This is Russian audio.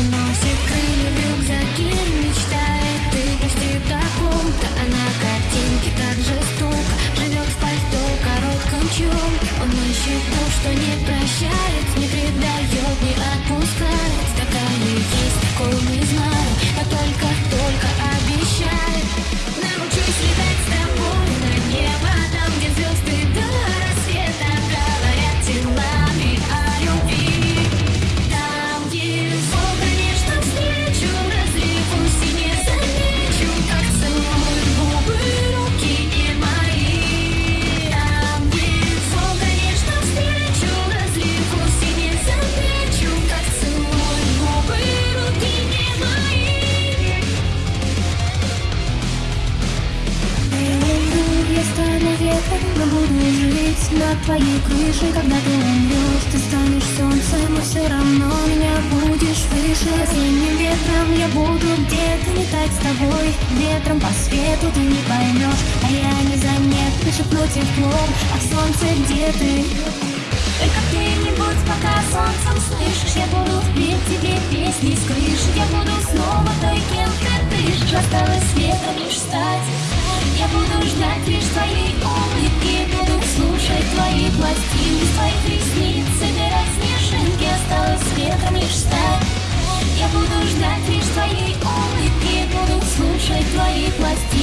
Уносит крылья в рюкзаке Мечтает ты почти в таком-то А на картинке так Живет в пальто коротком чем Он ищет то, что не прощает Не предает, над твоей крышей Когда ты умрешь, ты станешь солнцем, но все равно меня будешь выше Осенним ветром я буду где-то летать с тобой. Ветром по свету ты не поймешь, а я незаметно шепну теплом. А солнце где ты? Только где-нибудь пока солнцем слышишь Я буду петь тебе песни с крыши Я буду снова той, кем ты дышишь. Осталось ветром лишь стать Я буду ждать лишь твоей улыбки буду ждать лишь твоей улыбки, буду слушать твои пластинки.